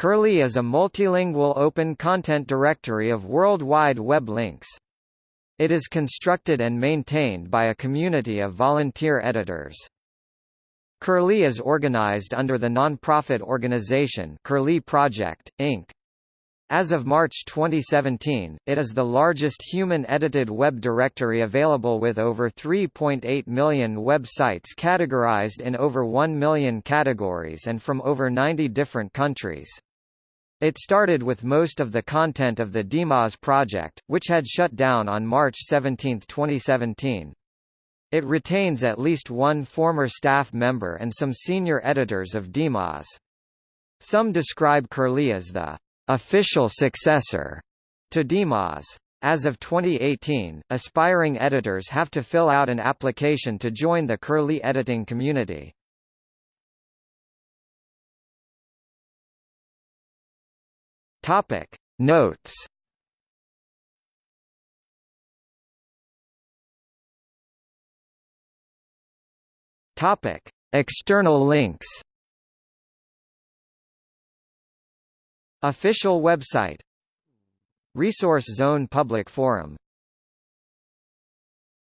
Curlie is a multilingual open content directory of World Wide Web links. It is constructed and maintained by a community of volunteer editors. Curlie is organized under the non-profit organization Curlie Project, Inc. As of March 2017, it is the largest human-edited web directory available with over 3.8 million websites categorized in over 1 million categories and from over 90 different countries. It started with most of the content of the DMOZ project, which had shut down on March 17, 2017. It retains at least one former staff member and some senior editors of DMOZ. Some describe Curlie as the official successor to DMOZ. As of 2018, aspiring editors have to fill out an application to join the Curlie editing community. Topic. Notes. Topic. External links. Official website. Resource Zone Public Forum